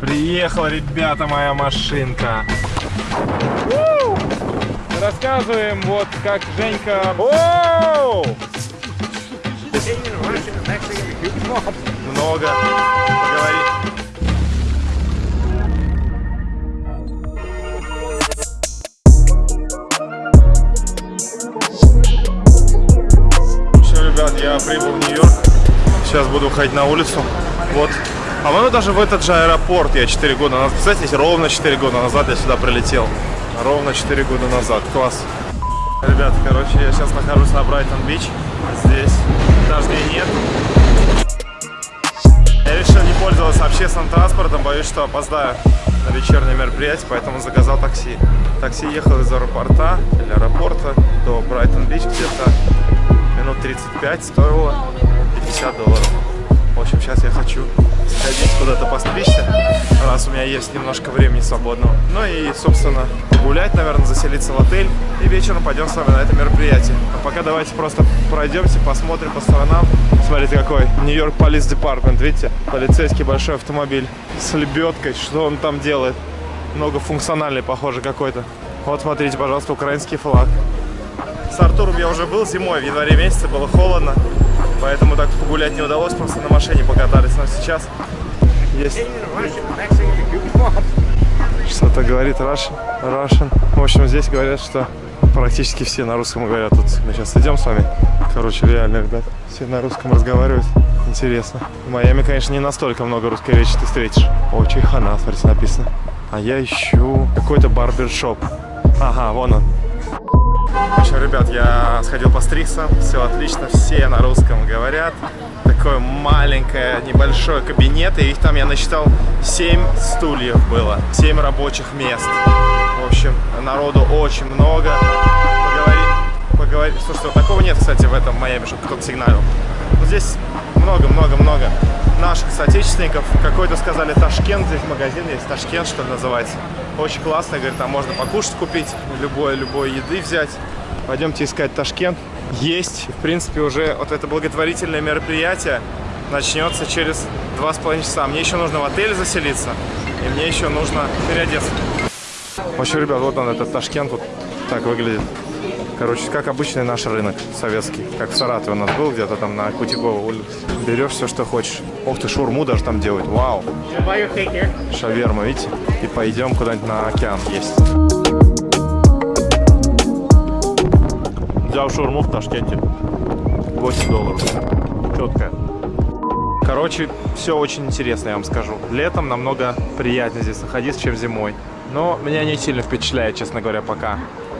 Приехала, ребята, моя машинка. Рассказываем, вот как Женька... Оу! Много. Поговори. Все, ребят, я прибыл в Нью-Йорк. Сейчас буду ходить на улицу. Вот. По-моему, даже в этот же аэропорт я 4 года назад. Представляете, ровно 4 года назад я сюда прилетел. Ровно 4 года назад. Класс. Ребят, короче, я сейчас нахожусь на Брайтон-Бич. Здесь дождей нет. Я решил не пользоваться общественным транспортом, боюсь, что опоздаю на вечернее мероприятие, поэтому заказал такси. Такси ехал из аэропорта или аэропорта до Брайтон-Бич где-то минут 35, стоило 50 долларов. В общем, сейчас я хочу сходить куда-то постричься, раз у меня есть немножко времени свободного. Ну и, собственно, гулять, наверное, заселиться в отель. И вечером пойдем с вами на это мероприятие. А пока давайте просто пройдемся, посмотрим по сторонам. Смотрите, какой Нью-Йорк Police Department, видите? Полицейский большой автомобиль с лебедкой. Что он там делает? Многофункциональный, похоже, какой-то. Вот, смотрите, пожалуйста, украинский флаг. С Артуром я уже был зимой, в январе месяце было холодно. Поэтому так погулять не удалось, просто на машине покатались. Но сейчас есть... Что-то говорит Russian, Russian. В общем, здесь говорят, что практически все на русском говорят. Тут мы сейчас идем с вами. Короче, реально, ребят, все на русском разговаривают. Интересно. В Майами, конечно, не настолько много русской речи ты встретишь. Очень хана, смотрите, написано. А я ищу какой-то барбершоп. Ага, вон он. В общем, ребят, я сходил по стриксам, все отлично, все на русском говорят. Такое маленькое, небольшое кабинет, и их там я насчитал 7 стульев было, 7 рабочих мест. В общем, народу очень много. Поговори, поговори. Слушайте, вот такого нет, кстати, в этом Майами, чтобы кто-то сигналил. Но здесь много-много-много наших соотечественников. Какой-то сказали Ташкент, здесь магазин есть, Ташкент, что ли, называется. Очень классно, говорит, там можно покушать купить, любой, любой еды взять. Пойдемте искать Ташкент. Есть, в принципе, уже вот это благотворительное мероприятие начнется через два с половиной часа. Мне еще нужно в отель заселиться, и мне еще нужно переодеться. В общем, ребят, вот он, этот Ташкент, вот так выглядит. Короче, как обычный наш рынок советский. Как в Саратове у нас был, где-то там на Кутикова улице. Берешь все, что хочешь. Ух ты, шурму даже там делают. Вау. Шаверма, видите? И пойдем куда-нибудь на океан есть. Взял шурму в Ташкенте. 8 долларов. Четкая. Короче, все очень интересно, я вам скажу. Летом намного приятнее здесь находиться, чем зимой. Но меня не сильно впечатляет, честно говоря, пока.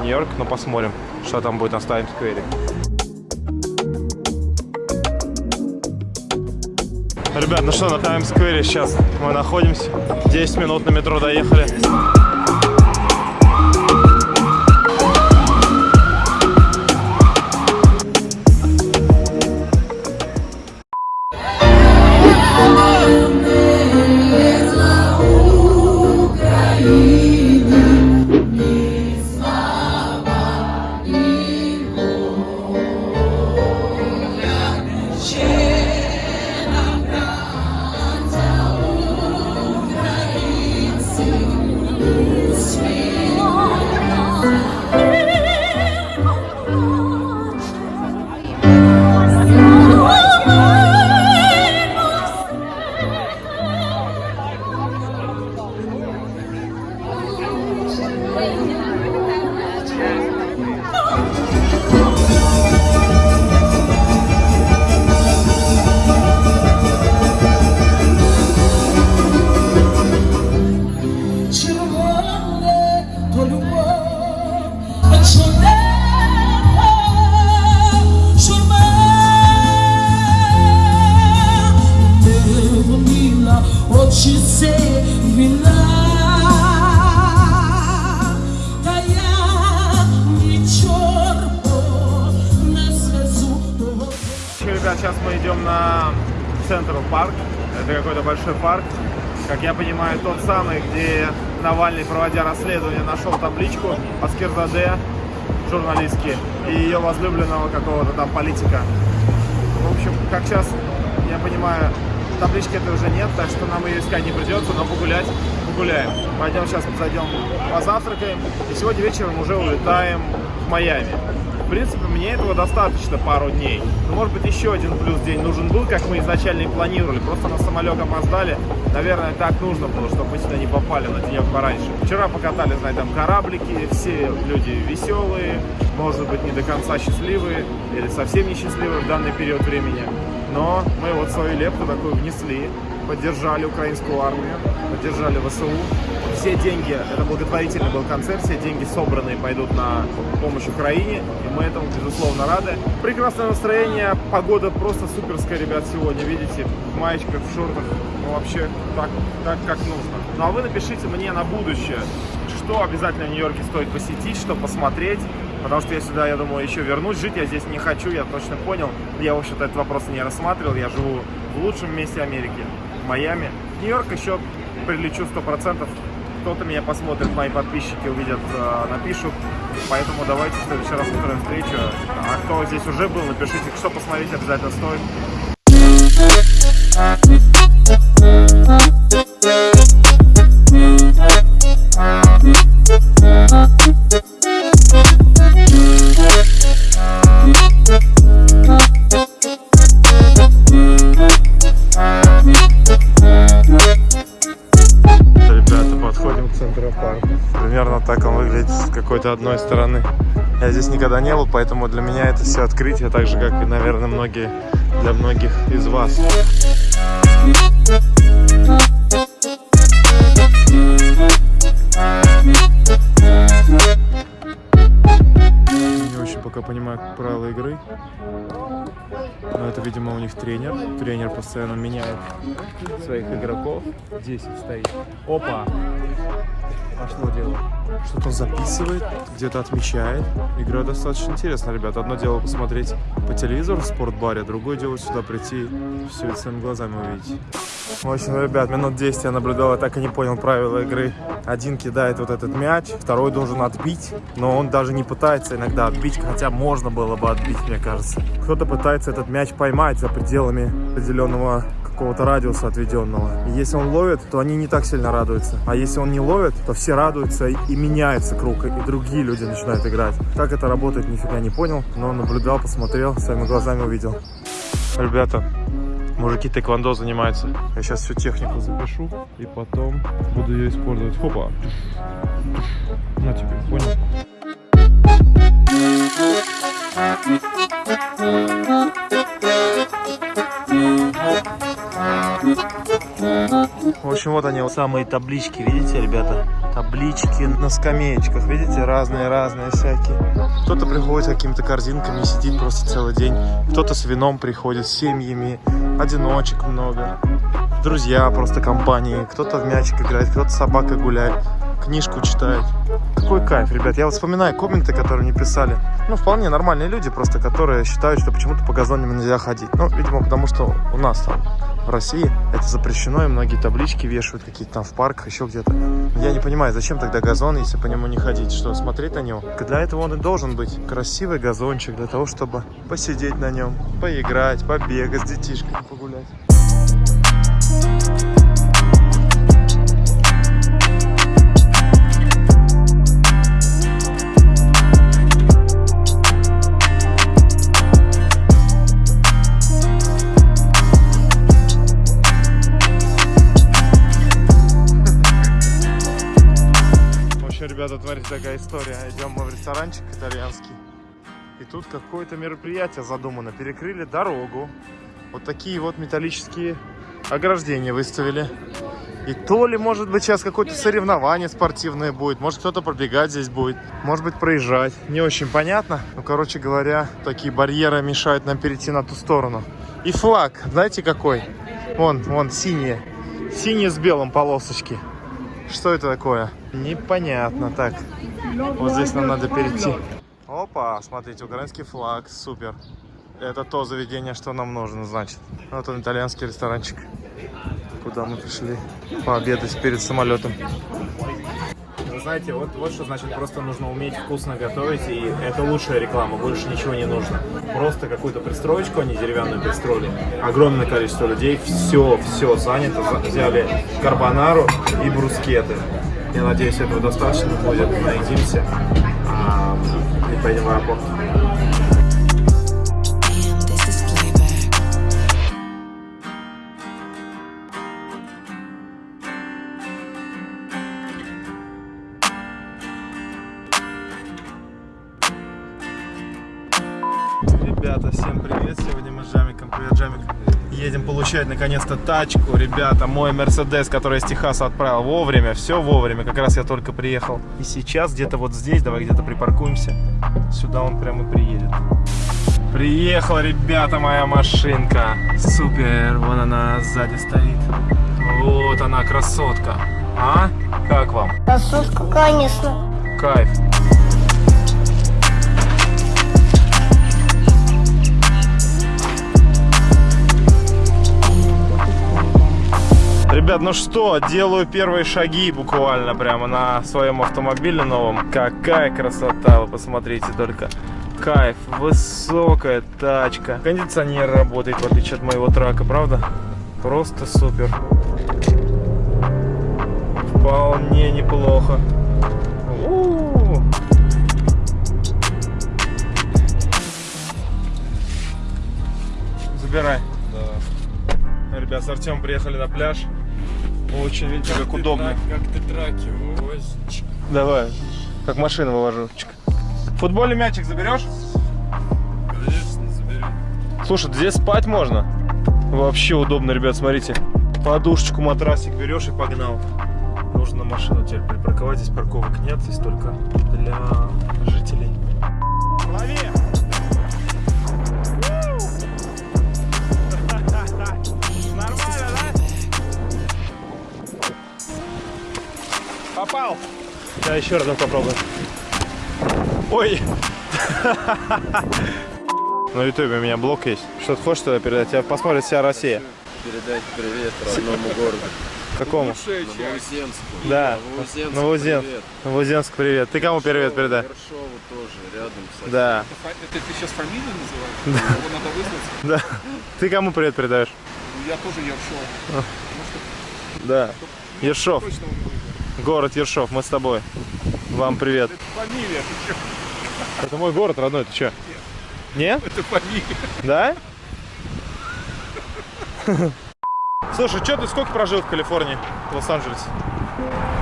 Нью-Йорк, но посмотрим, что там будет на Таймс-сквере. Ребят, ну что, на Таймс-сквере сейчас мы находимся. 10 минут на метро доехали. Ребят, сейчас мы идем на Централ парк. Это какой-то большой парк. Как я понимаю, тот самый, где Навальный, проводя расследование, нашел табличку Аскерзаде, журналистки, и ее возлюбленного какого-то там политика. В общем, как сейчас, я понимаю, таблички этой уже нет, так что нам ее искать не придется, но погулять погуляем. Пойдем сейчас зайдем, позавтракаем, и сегодня вечером уже улетаем в Майами. В принципе, мне этого достаточно пару дней. Но, может быть, еще один плюс день нужен был, как мы изначально и планировали. Просто на самолет опоздали. Наверное, так нужно было, чтобы мы сюда не попали на денек пораньше. Вчера покатали, знаете, там кораблики, все люди веселые, может быть, не до конца счастливые или совсем не счастливые в данный период времени. Но мы вот свою лепту такую внесли, поддержали украинскую армию, поддержали ВСУ. Все деньги, это благотворительный был концерт, все деньги собранные пойдут на помощь Украине, и мы этому, безусловно, рады. Прекрасное настроение, погода просто суперская, ребят, сегодня, видите, в маечках, в шортах, ну вообще так, так как нужно. Ну а вы напишите мне на будущее, что обязательно в Нью-Йорке стоит посетить, что посмотреть, Потому что я сюда, я думаю, еще вернусь. Жить я здесь не хочу, я точно понял. Я, в общем-то, этот вопрос не рассматривал. Я живу в лучшем месте Америки, в Майами. Нью-Йорк еще прилечу 100%. Кто-то меня посмотрит, мои подписчики увидят, э, напишут. Поэтому давайте в следующий раз устроим встречу. А кто здесь уже был, напишите, что посмотреть обязательно стоит. Подходим к Центропарку. Примерно так он выглядит с какой-то одной стороны. Я здесь никогда не был, поэтому для меня это все открытие, так же, как и, наверное, многие, для многих из вас. Не очень пока понимаю правила игры. Но это, видимо, у них тренер. Тренер постоянно меняет своих игроков. 10 стоит. Опа! Пошло дело. Что-то записывает, где-то отмечает. Игра достаточно интересная, ребята. Одно дело посмотреть по телевизору в спортбаре, другое дело сюда прийти все это своими глазами увидеть. В общем, ребят, минут 10 я наблюдал, я так и не понял правила игры. Один кидает вот этот мяч, второй должен отбить, но он даже не пытается иногда отбить, хотя можно было бы отбить, мне кажется. Кто-то пытается этот мяч поймать за пределами определенного какого-то радиуса отведенного. И если он ловит, то они не так сильно радуются. А если он не ловит, то все радуются и, меняется круг, и другие люди начинают играть. Как это работает, нифига не понял, но наблюдал, посмотрел, своими глазами увидел. Ребята, мужики тэквондо занимаются. Я сейчас всю технику запишу и потом буду ее использовать. Хопа. На тебе, понял? В общем, вот они, вот самые таблички, видите, ребята? Таблички на скамеечках, видите, разные-разные всякие. Кто-то приходит с какими-то корзинками сидит просто целый день. Кто-то с вином приходит, с семьями, одиночек много. Друзья, просто компании. Кто-то в мячик играет, кто-то с собакой гуляет, книжку читает. Какой кайф, ребят. Я вот вспоминаю комменты, которые мне писали. Ну, вполне нормальные люди, просто которые считают, что почему-то по газонам нельзя ходить. Ну, видимо, потому что у нас там в России это запрещено, и многие таблички вешают какие-то там в парках, еще где-то. Я не понимаю, зачем тогда газон, если по нему не ходить? Что, смотреть на него? Для этого он и должен быть. Красивый газончик, для того, чтобы посидеть на нем, поиграть, побегать с детишками, погулять. Такая история. Идем мы в ресторанчик итальянский. И тут какое-то мероприятие задумано. Перекрыли дорогу. Вот такие вот металлические ограждения выставили. И то ли, может быть, сейчас какое-то соревнование спортивное будет. Может, кто-то пробегать здесь будет. Может быть, проезжать. Не очень понятно. Ну, короче говоря, такие барьеры мешают нам перейти на ту сторону. И флаг, знаете какой? Вон, вон, синие. Синие с белым полосочки. Что это такое? Непонятно. Так, вот здесь нам надо перейти. Опа, смотрите, украинский флаг, супер. Это то заведение, что нам нужно, значит. Вот он, итальянский ресторанчик, куда мы пришли пообедать перед самолетом. Вы знаете, вот, вот что значит просто нужно уметь вкусно готовить, и это лучшая реклама, больше ничего не нужно. Просто какую-то пристроечку, они деревянную пристроили, огромное количество людей, все, все занято, За- взяли карбонару и брускеты. Я надеюсь, этого достаточно будет, наедимся а, и поедем в аэропорт. Ребята, всем привет! Сегодня мы с Джамиком, привет, Джамик, едем получать наконец-то тачку. Ребята, мой Мерседес, который из Техаса отправил вовремя, все вовремя, как раз я только приехал. И сейчас где-то вот здесь, давай где-то припаркуемся, сюда он прямо приедет. Приехала, ребята, моя машинка. Супер, вон она сзади стоит. Вот она, красотка. А? Как вам? Красотка, конечно. Кайф. Ребят, ну что, делаю первые шаги буквально прямо на своем автомобиле новом. Какая красота, вы посмотрите только. Кайф, высокая тачка. Кондиционер работает, в отличие от моего трака, правда? Просто супер. Вполне неплохо. Забирай. Да. Ребят, с Артемом приехали на пляж. Очень, видите, как удобно. Как ты траки вывозишь? Давай. Как машину вывожу. Футбольный мячик заберешь? Конечно, заберем. Слушай, здесь спать можно. Вообще удобно, ребят, смотрите. Подушечку, матрасик берешь и погнал. Нужно машину теперь припарковать. Здесь парковок нет, здесь только для жителей. Попал! Да, еще раз попробуем. Ой! На ютубе у меня блог есть. Что ты хочешь туда передать? Тебя посмотрит вся Россия. Передать привет родному городу. Какому? Новоземску. Да, Новоземск. Новозем. привет. Привет. Ты кому привет передай? Ершову тоже, рядом. Совсем. Да, Это ты сейчас фамилию называешь? Его надо вызвать? да. Ты кому привет передаешь? Ну, Я тоже Ершов. Да. Ершов, Точно. Город Ершов, мы с тобой. Вам привет. Это фамилия, ты чё? Это мой город родной, ты что? Не? Это фамилия. Да? Слушай, что ты сколько прожил в Калифорнии, в Лос-Анджелесе?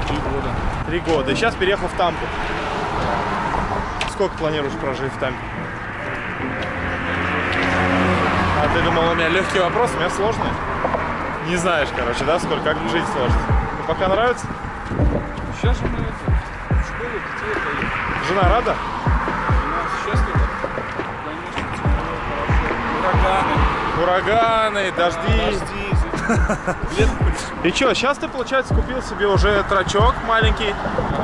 Три года. Три года. И сейчас переехал в Тампу. Сколько планируешь прожить в Тампе? А ты думал, у меня легкий вопрос, у меня сложный? Не знаешь, короче, да, сколько, как жить сложно. Ну, пока нравится? Сейчас же мы в школу детей отдаем. Жена рада? Жена счастлива. Конечно. Ураганы. Ураганы, дожди. Дожди. И что, сейчас ты, получается, купил себе уже трачок маленький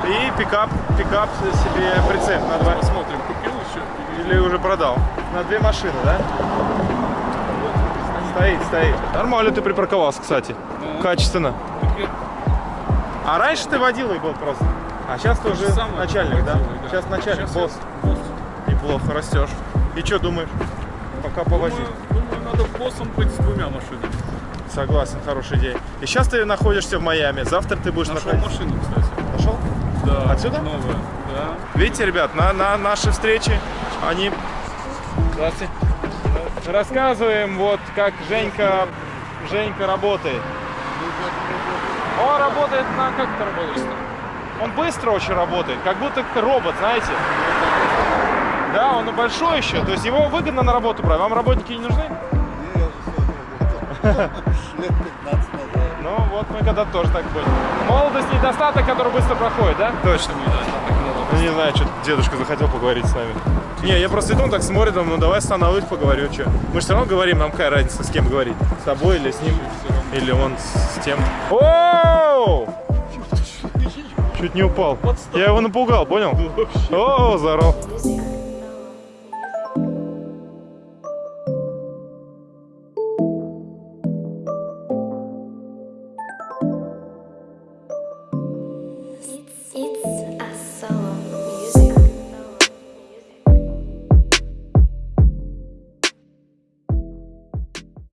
и пикап, пикап себе прицеп на два. Посмотрим, купил еще? Или уже продал? На две машины, да? Стоит, стоит. Нормально ты припарковался, кстати. Ну. Качественно. А раньше ты водилой был просто. А сейчас ты уже Самое начальник, да? водилой, Сейчас начальник, Сейчас босс. босс. Неплохо растешь. И что думаешь? Пока повозить. Думаю, думаю, надо боссом быть с двумя машинами. Согласен, хорошая идея. И сейчас ты находишься в Майами. Завтра ты будешь Нашел находиться. машину, кстати. Нашел? Да. Отсюда? Новая. Да. Видите, ребят, на, на наши встречи они... Здравствуйте. Рассказываем, вот как Женька, Женька работает. Работает на... Как это работает? Он быстро очень работает, как будто робот, знаете. Да, он и большой еще, то есть его выгодно на работу брать. Вам работники не нужны? Ну вот мы когда-то тоже так были. Молодость недостаток, который быстро проходит, да? Точно. Ну, не знаю, что дедушка захотел поговорить с нами. Не, я просто иду, он так смотрит, думаю, ну давай остановлюсь, поговорю, что. Мы же все равно говорим, нам какая разница, с кем говорить. С тобой или с ним, или он с тем. Оу! Чуть не упал. Я его напугал, понял? О, здоров.